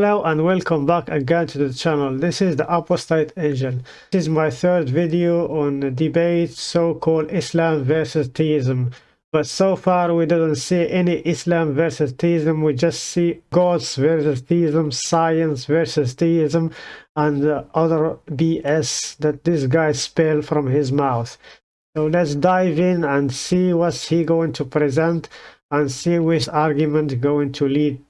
Hello and welcome back again to the channel. This is the Apostate Angel. This is my third video on the debate so-called Islam versus theism. But so far we didn't see any Islam versus theism. We just see gods versus theism, science versus theism, and uh, other BS that this guy spell from his mouth. So let's dive in and see what's he going to present and see which argument going to lead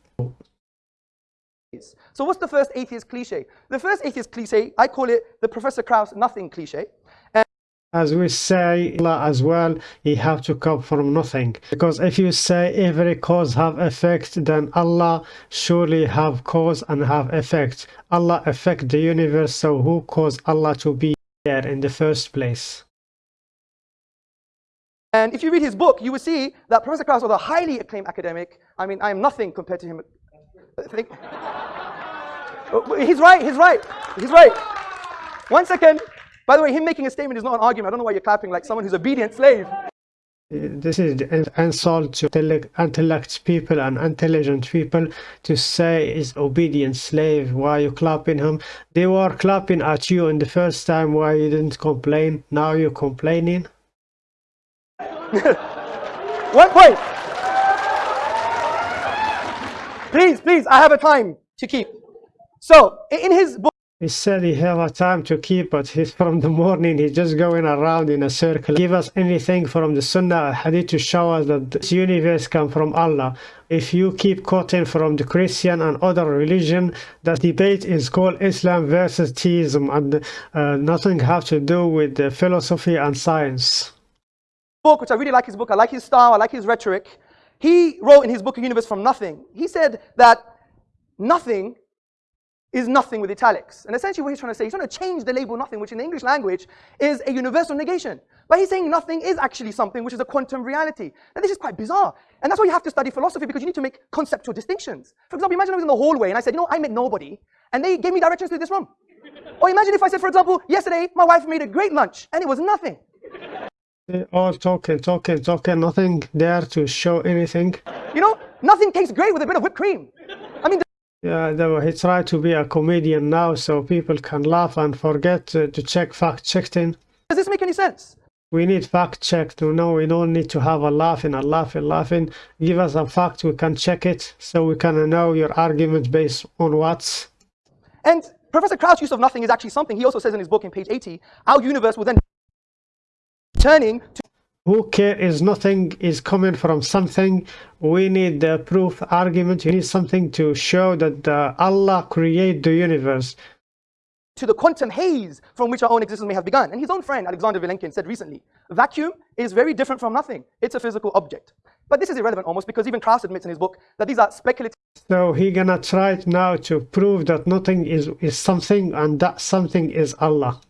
so what's the first atheist cliche? The first atheist cliche, I call it the Professor Krauss nothing cliche. And as we say Allah as well, he have to come from nothing. Because if you say every cause have effect, then Allah surely have cause and have effect. Allah affect the universe, so who caused Allah to be there in the first place? And if you read his book, you will see that Professor Krauss was a highly acclaimed academic. I mean, I am nothing compared to him. He's right, he's right, he's right. One second. By the way, him making a statement is not an argument. I don't know why you're clapping like someone who's obedient slave. This is an insult to intellect people and intelligent people to say is obedient slave. Why you clapping him? They were clapping at you in the first time. Why you didn't complain? Now you're complaining. One point. Please, please, I have a time to keep. So in his book, he said he have a time to keep, but he's from the morning, he's just going around in a circle. Give us anything from the Sunnah Hadith to show us that this universe come from Allah. If you keep quoting from the Christian and other religion, that debate is called Islam versus theism and uh, nothing have to do with the philosophy and science. Book, which I really like his book, I like his style, I like his rhetoric. He wrote in his book, A Universe from Nothing, he said that nothing is nothing with italics. And essentially what he's trying to say, he's trying to change the label nothing, which in the English language is a universal negation. But he's saying nothing is actually something which is a quantum reality. Now this is quite bizarre. And that's why you have to study philosophy because you need to make conceptual distinctions. For example, imagine I was in the hallway and I said, you know, I met nobody. And they gave me directions to this room. or imagine if I said, for example, yesterday my wife made a great lunch and it was nothing. They all talking, talking, talking, nothing there to show anything. You know, nothing tastes great with a bit of whipped cream. I mean, yeah, though he tried to be a comedian now so people can laugh and forget to, to check fact checking. Does this make any sense? We need fact check to know we don't need to have a laughing a laughing, laughing. Give us a fact, we can check it so we can know your argument based on what. And Professor Krauss' use of nothing is actually something he also says in his book in page 80. Our universe will then turning to who care is nothing is coming from something. We need the proof argument. You need something to show that uh, allah create the universe. To the quantum haze from which our own existence may have begun. And his own friend alexander vilenkin said recently vacuum is very different from nothing. It's a physical object. But this is irrelevant almost because even Krauss admits in his book that these are speculative so he gonna try now to prove that nothing is is something and that something is allah.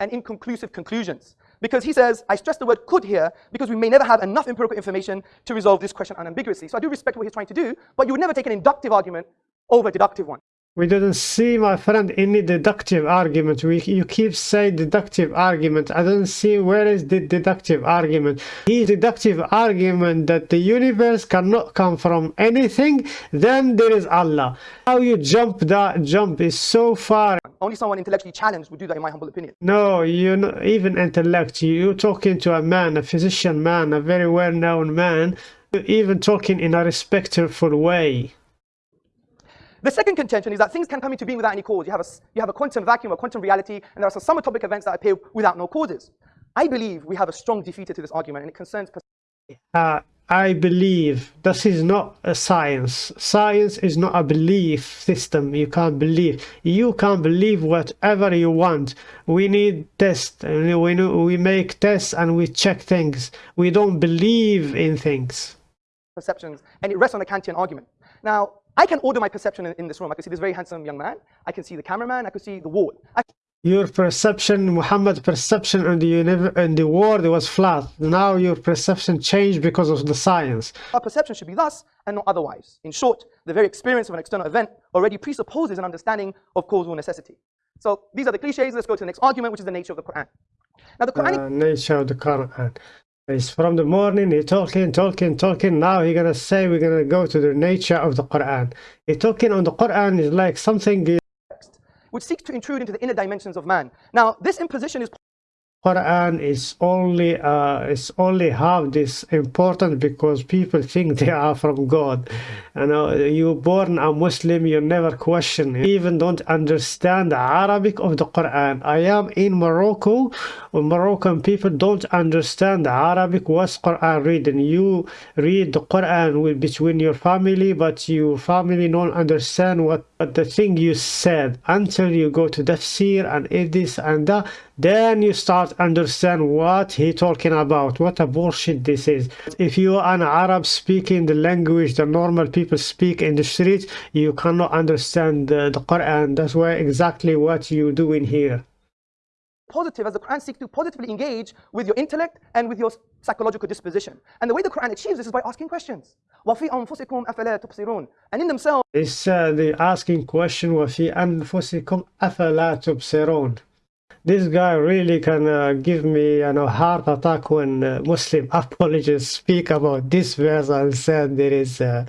and inconclusive conclusions because he says, I stress the word could here because we may never have enough empirical information to resolve this question unambiguously. So I do respect what he's trying to do, but you would never take an inductive argument over a deductive one. We didn't see, my friend, any deductive argument. We, you keep saying deductive argument. I don't see where is the deductive argument. His deductive argument that the universe cannot come from anything, then there is Allah. How you jump that jump is so far. Only someone intellectually challenged would do that, in my humble opinion. No, you know, even intellect. You're talking to a man, a physician man, a very well-known man, even talking in a respectful way. The second contention is that things can come into being without any cause. You have a, you have a quantum vacuum, a quantum reality, and there are some subatomic events that appear without no causes. I believe we have a strong defeater to this argument, and it concerns... Uh, I believe this is not a science. Science is not a belief system. You can't believe. You can't believe whatever you want. We need tests. We, we make tests and we check things. We don't believe in things. Perceptions, and it rests on a Kantian argument. Now, I can order my perception in, in, this room. I can see this very handsome young man. I can see the cameraman. I can see the wall. I your perception, Muhammad's perception in the, in the world was flat. Now your perception changed because of the science. Our perception should be thus and not otherwise. In short, the very experience of an external event already presupposes an understanding of causal necessity. So these are the cliches. Let's go to the next argument, which is the nature of the Quran. Now the Quranic uh, nature of the Quran. It's from the morning, he talking, talking, talking. Now he gonna say we're gonna go to the nature of the Quran. He talking on the Quran is like something which seeks to intrude into the inner dimensions of man. Now, this imposition is Quran is only uh, is only half this important because people think they are from God. You know, you born a Muslim, you never question, you even don't understand the Arabic of the Quran. I am in Morocco, Moroccan people don't understand the Arabic. What's Quran reading? You read the Quran with, between your family, but your family don't understand what, what the thing you said until you go to tafsir and this and that then you start understand what he talking about what a bullshit this is if you are an arab speaking the language the normal people speak in the streets you cannot understand the, the quran that's why exactly what you doing here positive as the Quran seeks to positively engage with your intellect and with your psychological disposition. And the way the Quran achieves this is by asking questions. وَفِي أَنفُسِكُمْ أَفَلَا تُبْصِرُونَ And in themselves, it's uh, the asking question وَفِي أَنفُسِكُمْ أَفَلَا تُبْصِرُونَ this guy really can uh, give me you know heart attack when uh, muslim apologists speak about this verse and said there is a,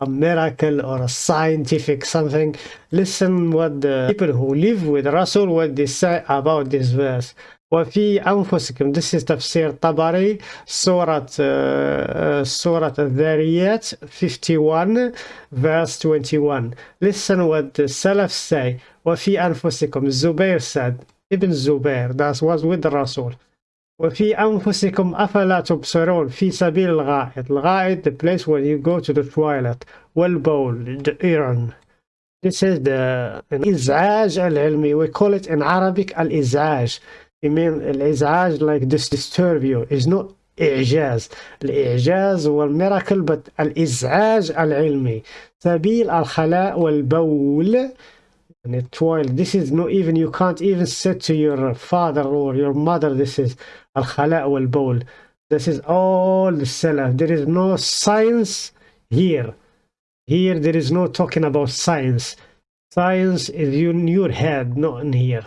a miracle or a scientific something listen what the people who live with rasul what they say about this verse وفي أنفسكم this is تفسير طبري سورة سورة الذاريات 51 verse 21 listen what the Salaf say وفي أنفسكم Zubair said ابن الزبير that was with Rasul. وفي أنفسكم أفلا تبصرون في سبيل الغائط. الغائط the place where you go to the toilet. والبول the urine. This is the الإزعاج العلمي. We call it in Arabic الإزعاج. I mean الإزعاج like this disturb you. Is not إعجاز. الإعجاز هو الميراكل but الإزعاج العلمي. سبيل الخلاء والبول. And a toilet this is not even you can't even say to your father or your mother this is al-khala wal-bawl. This is all the salaf there is no science here. Here there is no talking about science. Science is in your head not in here.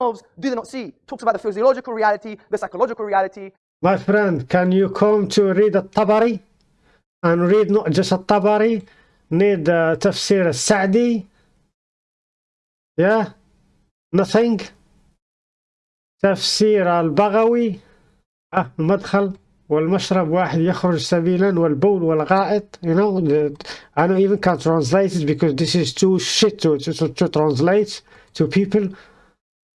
Do they not see. Talks about the physiological reality the psychological reality. My friend can you come to read a tabari? And read not just a tabari need uh, تفسير السعدي yeah nothing تفسير البغوي آه المدخل والمشرب واحد يخرج سبيلا والبول والغائط you know I don't even can translate it because this is too shit to, to, to translate to people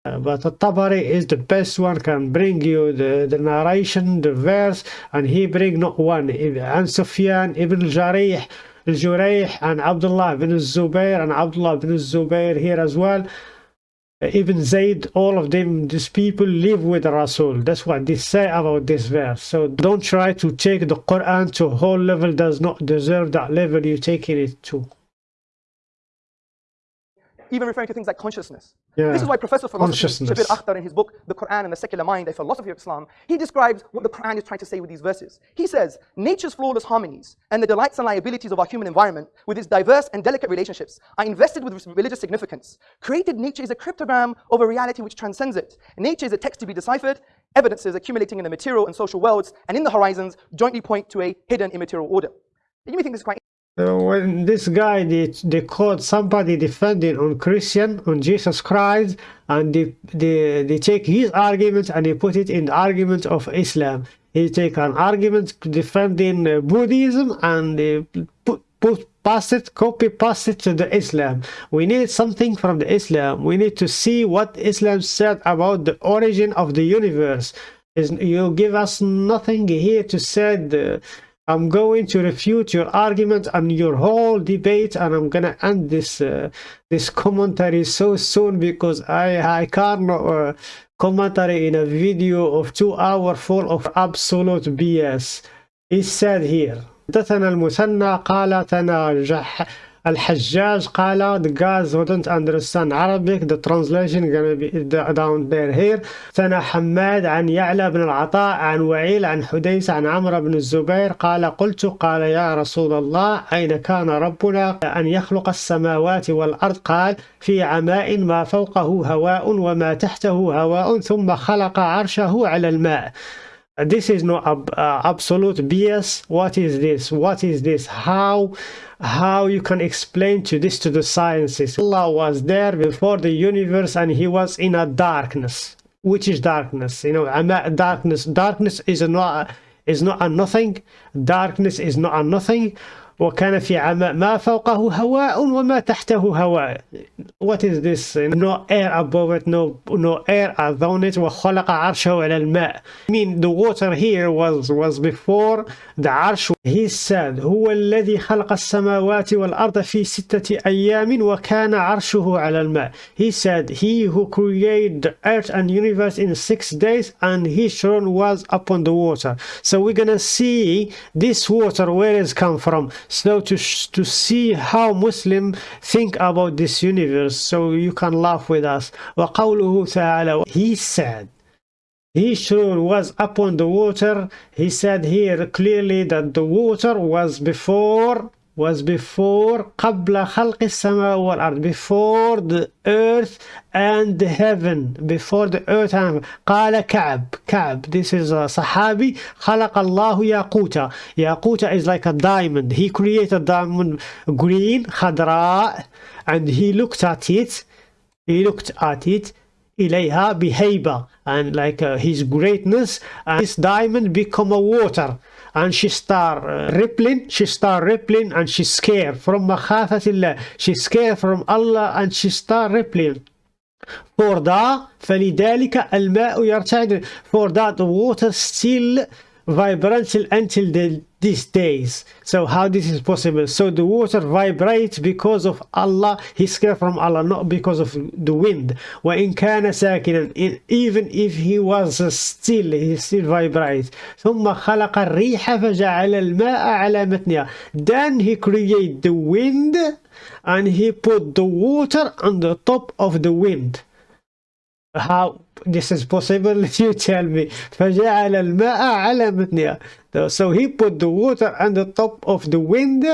uh, but Tabari is the best one can bring you the, the narration the verse and he bring not one and Sufyan ibn Jarih Al-Jurayh and Abdullah ibn Zubair and Abdullah ibn Zubair here as well. Ibn Zayd, all of them, these people live with Rasul. That's what they say about this verse. So don't try to take the Quran to a whole level does not deserve that level you're taking it to even referring to things like consciousness. Yeah. This is why Professor Philosophy Shabir Akhtar in his book, The Quran and the Secular Mind, A Philosophy of Islam, he describes what the Quran is trying to say with these verses. He says, nature's flawless harmonies and the delights and liabilities of our human environment with its diverse and delicate relationships are invested with religious significance. Created nature is a cryptogram of a reality which transcends it. Nature is a text to be deciphered, evidences accumulating in the material and social worlds and in the horizons jointly point to a hidden immaterial order. You may think this is quite uh, when this guy they, they caught somebody defending on Christian on Jesus Christ and they, they they take his argument and they put it in the argument of Islam. He take an argument defending uh, Buddhism and they put, put pass it copy paste it to the Islam. We need something from the Islam. We need to see what Islam said about the origin of the universe. Is you give us nothing here to say the I'm going to refute your argument and your whole debate and I'm gonna end this uh, this commentary so soon because I I can't uh, commentary in a video of two hour full of absolute BS. He said here حدثنا المثنى قال تنا Al-Hajjaj قال the guys don't understand Arabic. The translation gonna be down there here. ثنا حماد عن يعلى بن العطاء عن وعيل عن حديث عن عمرو بن الزبير قال قلت قال يا رسول الله أين كان ربنا أن يخلق السماوات والأرض؟ قال في عماء ما فوقه هواء وما تحته هواء ثم خلق عرشه على الماء. This is not uh, absolute BS what is this? What is this? How how you can explain to this to the sciences? Allah was there before the universe and he was in a darkness. Which is darkness? You know and that darkness darkness is not is not a nothing. Darkness is not a nothing وكان في عماء ما فوقه هواء وما تحته هواء what is this no air above it no no air around it وخلق عرشه على الماء I mean the water here was was before the عرش he said هو الذي خلق السماوات والأرض في ستة أيام وكان عرشه على الماء he said he who created the earth and universe in six days and his throne was upon the water so we're gonna see this water where it's come from so to to see how Muslim think about this universe so you can laugh with us وقوله تعالى he said he sure was upon the water he said here clearly that the water was before was before قبل خلق السماء والأرض before the earth and the heaven before the earth and قال كعب كعب this is a صحابي خلق الله ياقوتا ياقوتا is like a diamond he created diamond green خضراء and he looked at it he looked at it إليها بهيبة and like uh, his greatness and this diamond become a water And she start uh, rippling she start rippling and she scared from مخافة الله she scared from Allah and she start rippling for that فلذلك الماء يرتعد for that water still vibrant until the, these days so how this is possible so the water vibrates because of Allah he scared from Allah not because of the wind وإن كان ساكنا even if he was still he still vibrates ثم خلق الريح فجعل الماء على متنها then he create the wind and he put the water on the top of the wind how this is possible you tell me فجعل الماء على متنها so he put the water on the top of the wind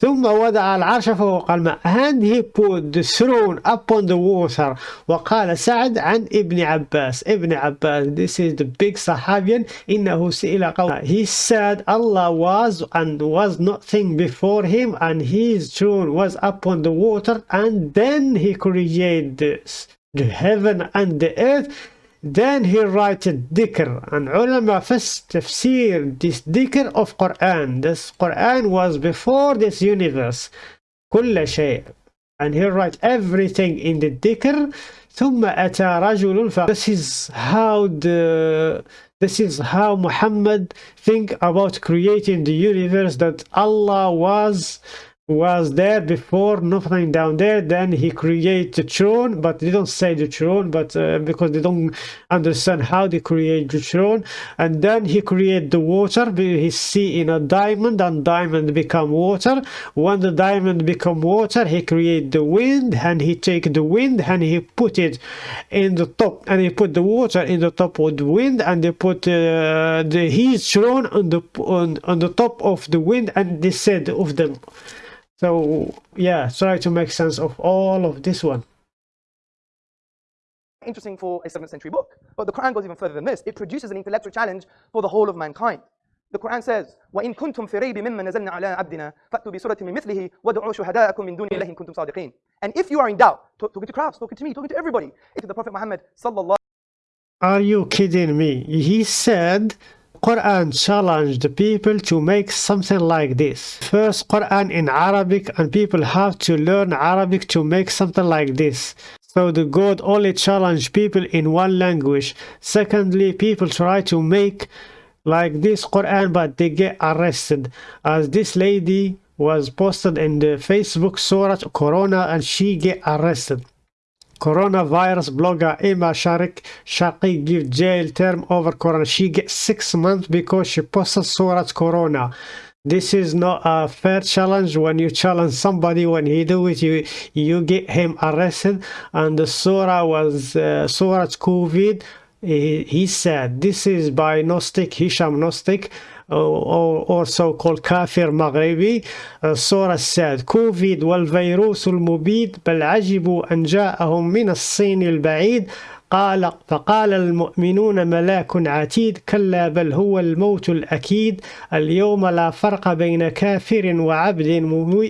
ثم وضع العرش فوق الماء and he put the throne upon the water وقال سعد عن ابن عباس ابن عباس this is the big صحابي إنه سئل قول he said Allah was and was nothing before him and his throne was upon the water and then he created this the heaven and the earth then he write dhikr and ulama first tafsir this dhikr of Quran this Quran was before this universe كل شيء and he write everything in the dhikr ثم أتى رجل ف this is how the this is how Muhammad think about creating the universe that Allah was was there before nothing down there. Then he create the throne but they don't say the throne but uh, because they don't understand how they create the throne. And then he create the water he see in a diamond and diamond become water. When the diamond become water he create the wind and he take the wind and he put it in the top and he put the water in the top of the wind and they put uh, the his throne on the on, on the top of the wind and they said of them so yeah, try to make sense of all of this one. Interesting for a 7th century book. But the Quran goes even further than this. It produces an intellectual challenge for the whole of mankind. The Quran says, وَإِن كُنتُم فِي رَيْبٍ مِمَّا نَزَلْنَا عَلَىٰ عَبْدِنَا فَأْتُوا بِسُورَةٍ مِّن مِثْلِهِ وَادْعُوا شُهَدَاءَكُم مِّن دُونِ اللَّهِ إِن كُنتُم صَادِقِينَ And if you are in doubt, talking to crowds, talking to me, talking to everybody, to the Prophet Muhammad sallallahu Are you kidding me? He said Quran challenged the people to make something like this. First, Quran in Arabic and people have to learn Arabic to make something like this. So the God only challenged people in one language. Secondly, people try to make like this Quran but they get arrested. As this lady was posted in the Facebook Surah Corona and she get arrested. Coronavirus blogger Emma Sharik Shaqi give jail term over Corona. She gets six months because she posted Surah Corona. this is not a fair challenge when you challenge somebody when he do it you you get him arrested and the surah was uh, surah covid he, he said this is by gnostic hisham gnostic also called كافر مغربي. الصورة said كوفيد والفيروس المبيد بل عجبوا أن جاءهم من الصين البعيد. قال فقال المؤمنون ملاك عتيد كلا بل هو الموت الأكيد. اليوم لا فرق بين كافر وعبد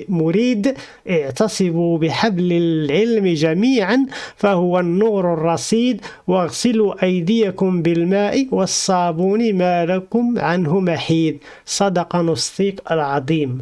مريد اعتصبوا بحبل العلم جميعا فهو النور الرصيد. واغسلوا أيديكم بالماء والصابون ما لكم عنه محيد. صدق نصيق العظيم.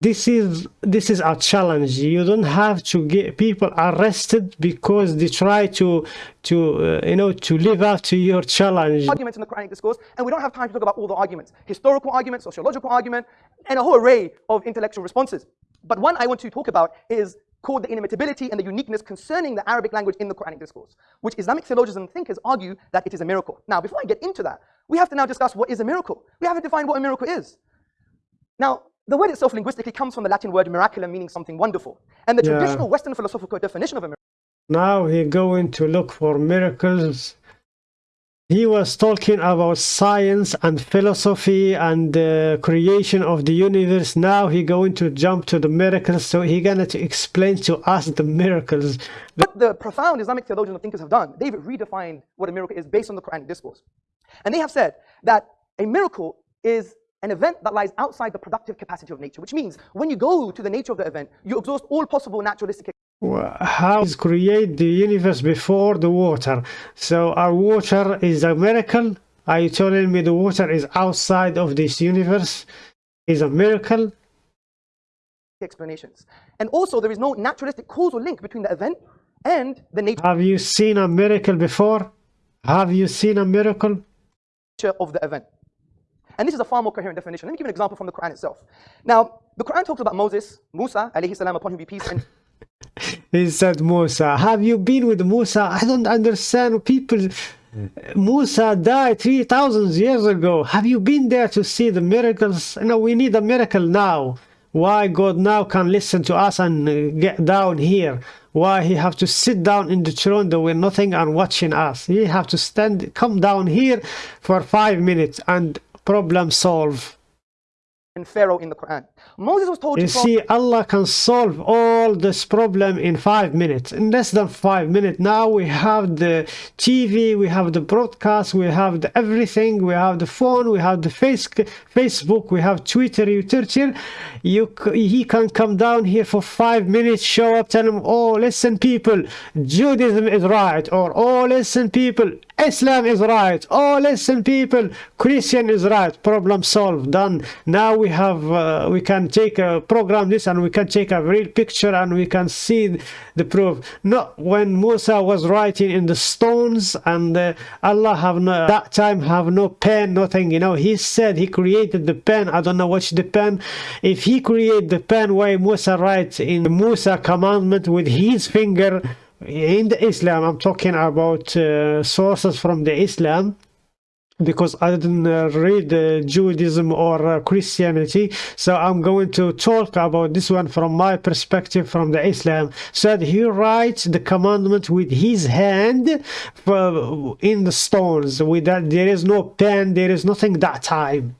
This is this is a challenge you don't have to get people arrested because they try to to uh, you know to live up to your challenge arguments in the quranic discourse and we don't have time to talk about all the arguments historical arguments sociological argument and a whole array of intellectual responses but one i want to talk about is called the inimitability and the uniqueness concerning the Arabic language in the Quranic discourse, which Islamic theologians and thinkers argue that it is a miracle. Now, before I get into that, we have to now discuss what is a miracle. We haven't defined what a miracle is. Now, the word itself linguistically comes from the Latin word miraculum, meaning something wonderful. And the yeah. traditional Western philosophical definition of a miracle. Now he's going to look for miracles. He was talking about science and philosophy and the creation of the universe. Now he's going to jump to the miracles. So he's going to explain to us the miracles. What the profound Islamic theologians and thinkers have done, they've redefined what a miracle is based on the Quranic discourse. And they have said that a miracle is an event that lies outside the productive capacity of nature, which means when you go to the nature of the event, you exhaust all possible naturalistic how is create the universe before the water? So our water is a miracle are you telling me the water is outside of this universe? Is a miracle? Explanations. And also there is no naturalistic causal link between the event and the nature have you seen a miracle before? Have you seen a miracle? of the event and this is a far more coherent definition. Let me give you an example from the Quran itself. Now, the Quran talks about Moses, Musa, alayhi salam, upon whom be peace. And he said, Musa, have you been with Musa? I don't understand people. Musa died 3,000 years ago. Have you been there to see the miracles? No, we need a miracle now. Why God now can listen to us and uh, get down here? Why he have to sit down in the throne doing nothing and watching us? He have to stand, come down here for five minutes and problem solve. And Pharaoh in the Quran. Moses was told you to see Allah can solve all this problem in five minutes in less than five minutes. Now we have the TV we have the broadcast we have the everything we have the phone we have the face Facebook we have Twitter Twitter you he can come down here for five minutes show up tell him oh listen people Judaism is right or oh listen people Islam is right. Oh listen people. Christian is right. Problem solved. Done. Now we have uh, we can take a program this and we can take a real picture and we can see the proof. Not when Musa was writing in the stones and uh, Allah have no that time have no pen nothing. You know he said he created the pen. I don't know what's the pen. If he create the pen why Musa writes in Musa commandment with his finger in the Islam I'm talking about uh, sources from the Islam because I didn't uh, read uh, Judaism or uh, Christianity. So I'm going to talk about this one from my perspective from the Islam. Said he writes the commandment with his hand in the stones. With that there is no pen there is nothing that time.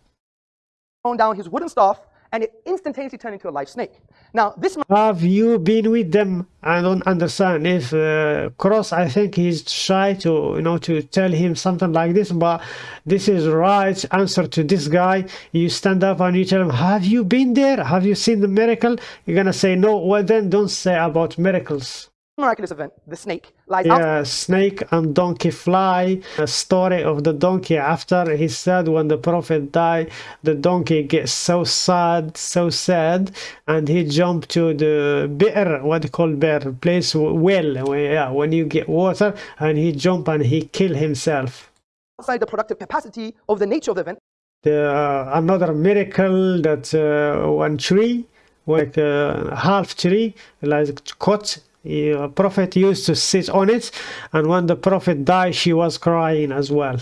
Down his wooden staff and it instantaneously turned into a live snake. Now, this have you been with them? I don't understand. If uh, Krauss, I think he's shy to you know to tell him something like this, but this is right answer to this guy. You stand up and you tell him, "Have you been there? Have you seen the miracle?" You're gonna say no. Well, then don't say about miracles miraculous event, the snake lies yeah, snake and donkey fly. A story of the donkey after he said when the prophet died, the donkey gets so sad, so sad, and he jumped to the bear, what they call bear, place well, where, yeah, when you get water, and he jump and he kill himself. Outside the productive capacity of the nature of the event. The, uh, another miracle that uh, one tree, like a uh, half tree, like cut a prophet used to sit on it and when the prophet died she was crying as well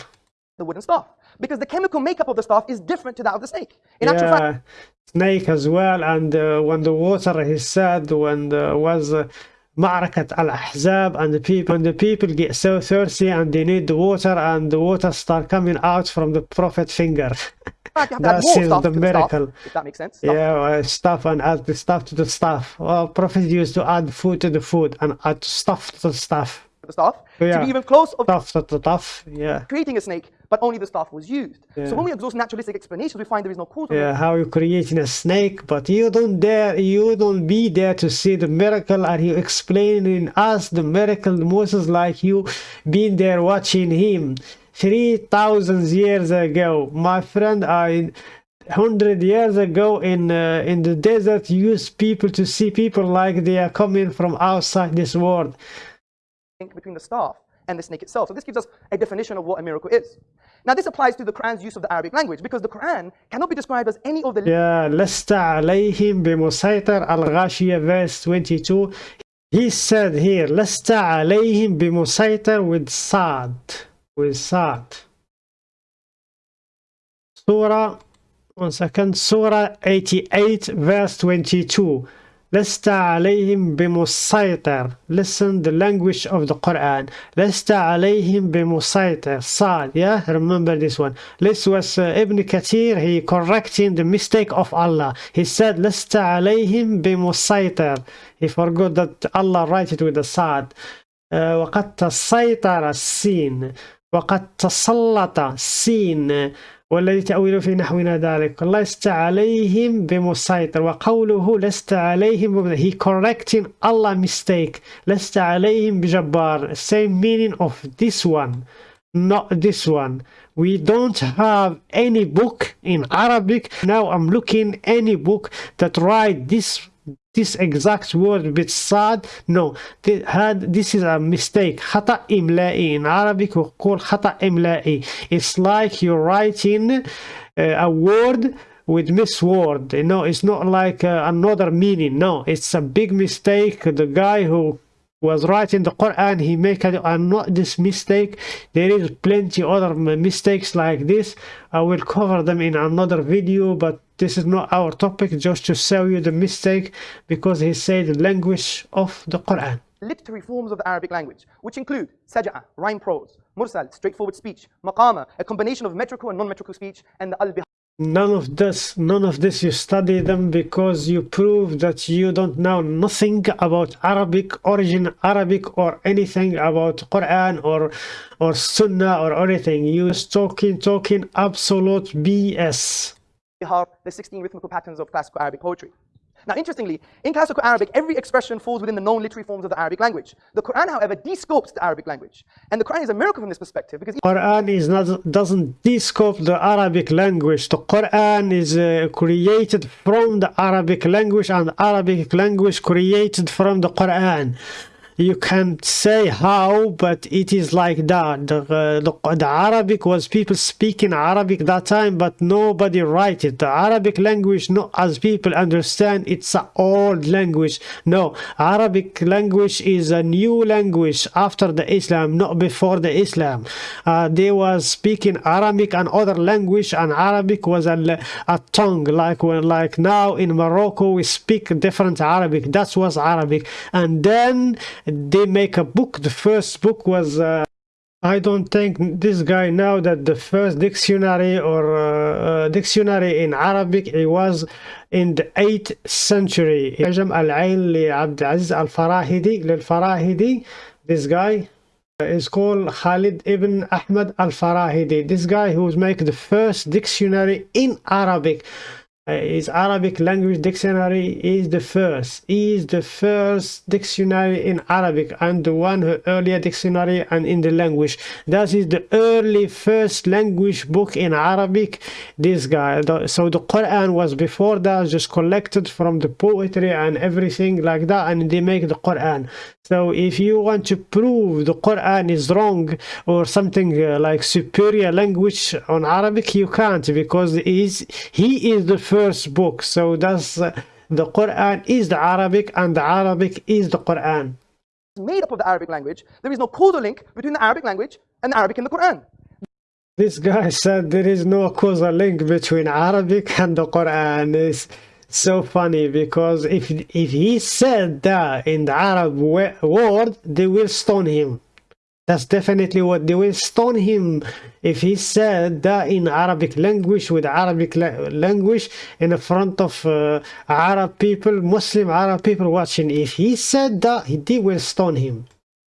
the wooden staff because the chemical makeup of the staff is different to that of the snake. In actual fact, yeah, snake as well. And uh, when the water, he said, when there was uh, معركة al-Ahzab and the people, and the people get so thirsty and they need the water and the water start coming out from the prophet finger. you have add more stuff the the staff, miracle. if that makes sense. Stuff yeah, uh, stuff and add the stuff to the stuff. Well, prophet used to add food to the food and add stuff to the stuff. to the staff to be even close of Stuff to the stuff. Yeah. creating a snake, but only the stuff was used. Yeah. So when we exhaust naturalistic explanations, we find there is no cause. Yeah, how you creating a snake, but you don't dare, you don't be there to see the miracle, and you explaining us the miracle. Moses, like you, been there watching him, three thousand years ago, my friend. I hundred years ago in uh, in the desert used people to see people like they are coming from outside this world. link between the staff and the snake itself. So this gives us a definition of what a miracle is. Now this applies to the Quran's use of the Arabic language because the Quran cannot be described as any of the يا لست عليهم بمسيطر الغاشية verse 22 he said here لست عليهم بمسيطر with صاد صاد Surah one second Surah 88 verse 22 لست عليهم بمسيطر listen the language of the Quran لست عليهم بمسيطر صاد yeah remember this one this was uh, Ibn Kathir he correcting the mistake of Allah he said لست عليهم بمسيطر he forgot that Allah write it with a صاد uh, وقد تسيطر السين وقد تسلط السين والذي تأويل في نحونا ذلك لست عليهم بمسيطر وقوله لست عليهم بم... he correcting Allah mistake لست عليهم بجبار same meaning of this one not this one we don't have any book in Arabic now I'm looking any book that write this this exact word with sad no th- had this is a mistake خطأ إملائي in Arabic we call خطأ إملائي it's like you're writing uh, a word with misword you know it's not like uh, another meaning no it's a big mistake the guy who was writing the Quran he make a, not this mistake. There is plenty other mistakes like this. I will cover them in another video but this is not our topic just to show you the mistake because he said the language of the Quran. Literary forms of the Arabic language, which include saj'a, rhyme prose, mursal, straightforward speech, maqama, a combination of metrical and non-metrical speech, and the al none of this none of this you study them because you prove that you don't know nothing about arabic origin arabic or anything about quran or or sunnah or anything you just talking talking absolute bs the 16 rhythmical patterns of classical Arabic poetry. Now, interestingly, in classical Arabic, every expression falls within the known literary forms of the Arabic language. The Quran, however, descopes the Arabic language. And the Quran is a miracle from this perspective because the Quran is not doesn't descope the Arabic language. The Quran is uh, created from the Arabic language and Arabic language created from the Quran. You can't say how, but it is like that. The, uh, the, Arabic was people speaking Arabic that time, but nobody write it. The Arabic language, not as people understand, it's an old language. No, Arabic language is a new language after the Islam, not before the Islam. Uh, they was speaking Arabic and other language, and Arabic was a, a tongue. Like when, like now in Morocco, we speak different Arabic. That was Arabic, and then they make a book. The first book was uh, I don't think this guy now that the first dictionary or uh, uh dictionary in Arabic it was in the 8th century. This guy uh, is called Khalil ibn Ahmad al-Farahidi. This guy who's make the first dictionary in Arabic. Uh, his Arabic language dictionary is the first is the first dictionary in Arabic and the one earlier dictionary and in the language. That is the early first language book in Arabic. This guy The- so the Quran was before that just collected from the poetry and everything like that and they make the Quran so if you want to prove the Quran is wrong or something uh, like superior language on Arabic, you can't because he is, he is the first book. So that's uh, the Quran is the Arabic and the Arabic is the Quran. it's made up of the Arabic language, there is no causal link between the Arabic language and the Arabic in the Quran. This guy said there is no causal link between Arabic and the Quran. It's so funny because if if he said that in the Arab word, they will stone him. That's definitely what they will stone him if he said that in Arabic language with Arabic la language in front of uh, Arab people, Muslim Arab people watching. If he said that, they will stone him.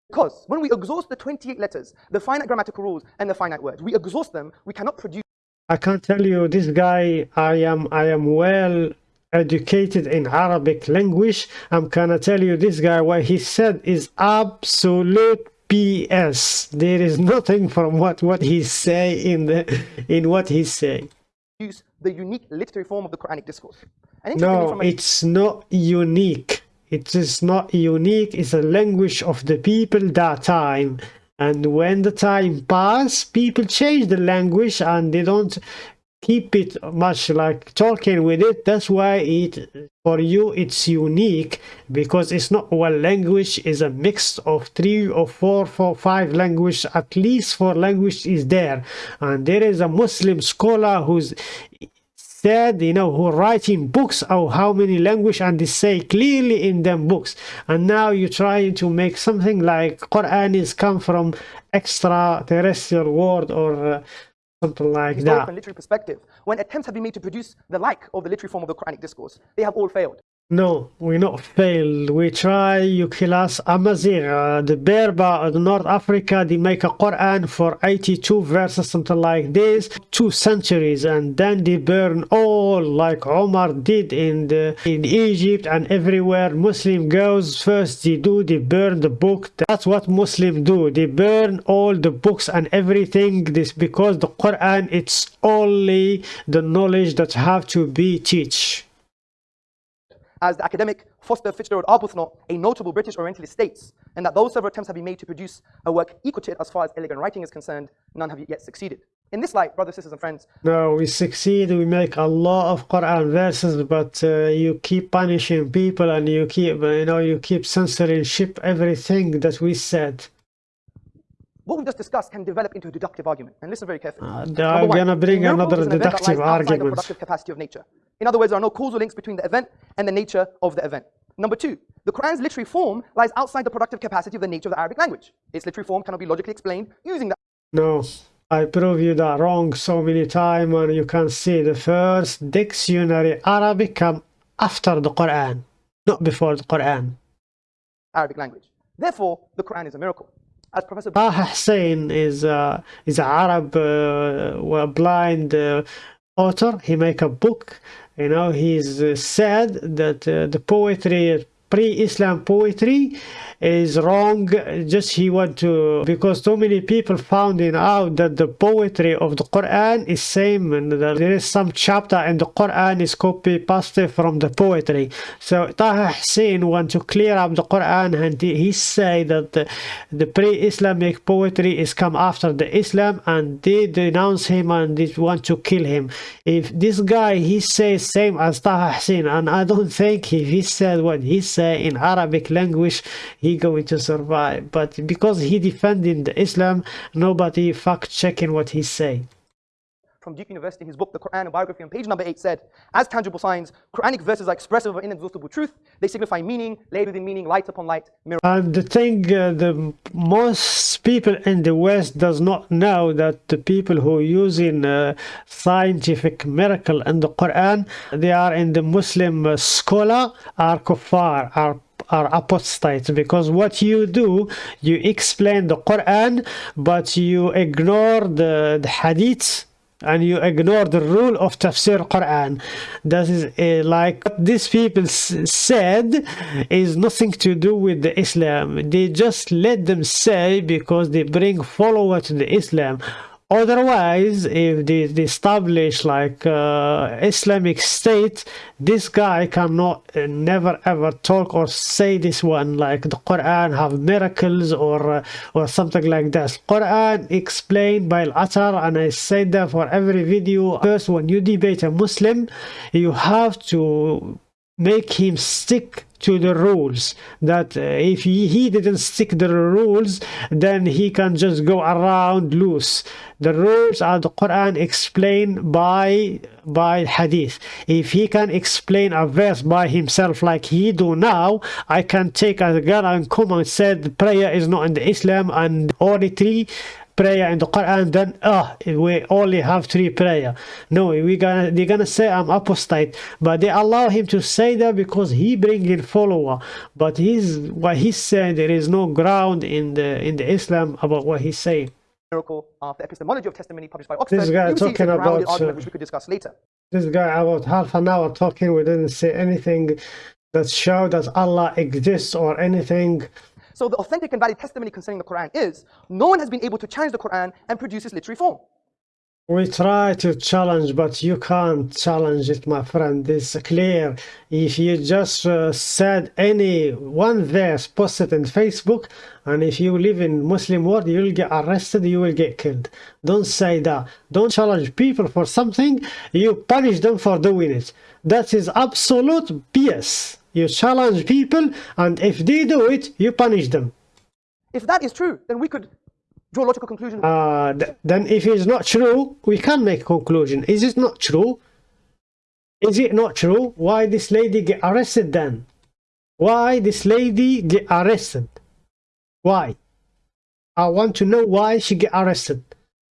Because when we exhaust the 28 letters, the finite grammatical rules and the finite words, we exhaust them, we cannot produce. I can't tell you this guy, I am, I am well educated in Arabic language. I'm gonna tell you this guy, what he said is absolute BS. There is nothing from what what he say in the in what he say. Use the unique literary form of the Quranic discourse. No, it's not unique. It is not unique. It's a language of the people that time. And when the time pass, people change the language and they don't keep it much like talking with it. That's why it for you it's unique because it's not one language is a mix of three or four four five language at least four language is there. And there is a muslim scholar who's said you know who writing books of how many language and they say clearly in them books. And now you're trying to make something like quran is come from extraterrestrial world or uh, something like that. From literary perspective, when attempts have been made to produce the like of the literary form of the Quranic discourse, they have all failed. No, we not failed. We try, you kill us. Amazigh, uh, the Berber of North Africa, they make a Quran for 82 verses, something like this, two centuries, and then they burn all like Omar did in the in Egypt and everywhere Muslim goes. First they do, they burn the book. That's what Muslim do. They burn all the books and everything. This because the Quran it's only the knowledge that have to be teach as the academic Foster Fitzgerald Arbuthnot, a notable British Orientalist, states, and that though several attempts have been made to produce a work equal to it as far as elegant writing is concerned, none have yet succeeded. In this light, brothers, sisters, and friends. No, we succeed, we make a lot of Quran verses, but uh, you keep punishing people and you keep, you know, you keep censoring ship everything that we said what we've just discussed can develop into a deductive argument. And listen very carefully. Uh, I'm going to bring another deductive argument. The productive capacity of nature. In other words, there are no causal links between the event and the nature of the event. Number two, the Quran's literary form lies outside the productive capacity of the nature of the Arabic language. Its literary form cannot be logically explained using that. No, I prove you that wrong so many times and you can see the first dictionary Arabic come after the Quran, not before the Quran. Arabic language. Therefore, the Quran is a miracle as Professor Taha Hussein is uh, is an Arab uh, blind uh, author. He make a book. You know, he's uh, said that uh, the poetry pre-Islam poetry is wrong. Just he want to because so many people finding out that the poetry of the Quran is same and there is some chapter in the Quran is copy pasted from the poetry. So Taha Hussein want to clear up the Quran and he say that the, the pre-Islamic poetry is come after the Islam and they denounce him and they want to kill him. If this guy he says same as Taha Hussein and I don't think if he said what he say in Arabic language he going to survive. But because he defending the Islam nobody fact checking what he say from Duke University, his book, The Quran, a biography, on page number 8 said, As tangible signs, Quranic verses are expressive of inexhaustible truth. They signify meaning, laid within meaning, light upon light, mirror. And the thing, uh, the most people in the West does not know that the people who are using uh, scientific miracle in the Quran, they are in the Muslim uh, scholar, are kuffar, are are apostates because what you do you explain the Quran but you ignore the, the hadiths and you ignore the rule of tafsir Quran. That is uh, like what these people said is nothing to do with the Islam. They just let them say because they bring follower to the Islam otherwise if they, they establish like uh, islamic state this guy cannot uh, never ever talk or say this one like the quran have miracles or uh, or something like that. Quran explained by al-atar and i said that for every video first when you debate a muslim you have to make him stick to the rules that uh, if he, didn't stick the rules then he can just go around loose. The rules are the quran explained by by hadith. If he can explain a verse by himself like he do now i can take a girl and come and said prayer is not in the islam and oratory prayer in the Quran, then ah, oh, we only have three prayer. No, we gonna they're gonna say I'm apostate, but they allow him to say that because he bring in follower. But he's what he's saying there is no ground in the in the Islam about what he's saying. Miracle of the epistemology of testimony published by Oxford. This guy talking about argument, uh, which we could discuss later. This guy about half an hour talking, we didn't say anything that show that Allah exists or anything so the authentic and valid testimony concerning the Quran is no one has been able to challenge the Quran and produce its literary form. We try to challenge, but you can't challenge it, my friend. It's clear. If you just uh, said any one verse, post it in Facebook, and if you live in Muslim world, you'll get arrested, you will get killed. Don't say that. Don't challenge people for something. You punish them for doing it. That is absolute BS. You challenge people, and if they do it, you punish them. If that is true, then we could draw logical conclusion. Uh, th then if it's not true, we can make a conclusion. Is it not true? Is it not true? Why this lady get arrested then? Why this lady get arrested? Why? I want to know why she get arrested.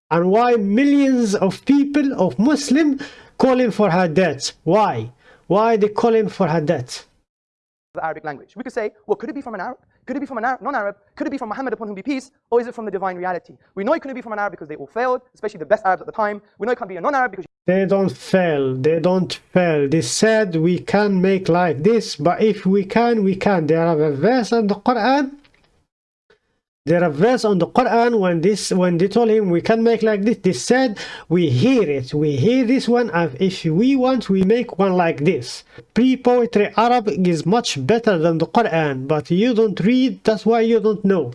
And why millions of people, of Muslim, calling for her death. Why? Why they calling for her death? The Arabic language. We could say, well, could it be from an Arab? Could it be from a non-Arab? Could it be from Muhammad upon whom be peace? Or is it from the divine reality? We know it couldn't be from an Arab because they all failed, especially the best Arabs at the time. We know it can't be a non-Arab because... They don't fail. They don't fail. They said we can make like this, but if we can, we can. There are a verse in the Quran there are verse on the Quran when this when they told him we can make like this they said we hear it. We hear this one and if we want we make one like this. Pre-poetry Arabic is much better than the Quran but you don't read that's why you don't know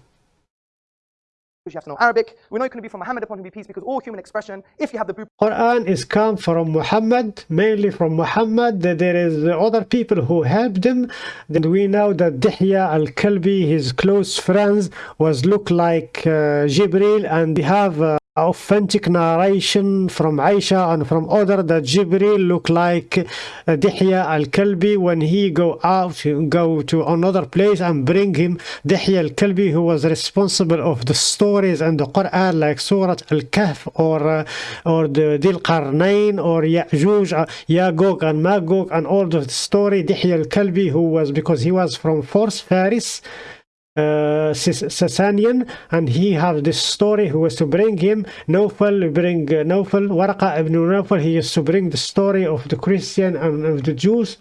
you have to know Arabic. We know it can be from Muhammad upon him be peace because all human expression, if you have the Quran is come from Muhammad, mainly from Muhammad. There is other people who helped him. Then we know that Dihya al-Kalbi, his close friends, was look like uh, Jibril and they have uh, authentic narration from Aisha and from other that Jibril look like uh, Dihya al-Kalbi when he go out go to another place and bring him Dihya al-Kalbi who was responsible of the stories and the Quran like Surah al-Kahf or uh, or the Dil Qarnain or Ya'juj, uh, Yagog and Magog and all the story Dihya al-Kalbi who was because he was from Fars Faris uh, Sasanian and he has this story who was to bring him Nawfal bring uh, Waraqa ibn Nawfal he used to bring the story of the Christian and of the Jews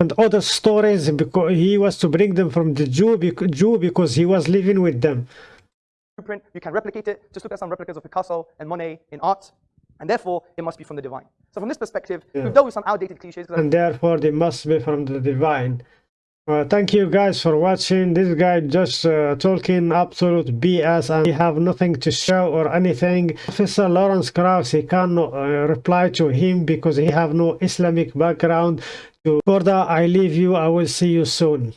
and other stories because he was to bring them from the Jew, Jew because he was living with them. You can replicate it. Just look at some replicas of Picasso and Monet in art, and therefore it must be from the divine. So from this perspective, yeah. we've dealt with some outdated cliches. And therefore they must be from the divine. Uh, thank you guys for watching. This guy just uh, talking absolute bs and he have nothing to show or anything. Professor lawrence krauss he cannot uh, reply to him because he have no islamic background. To further i leave you. I will see you soon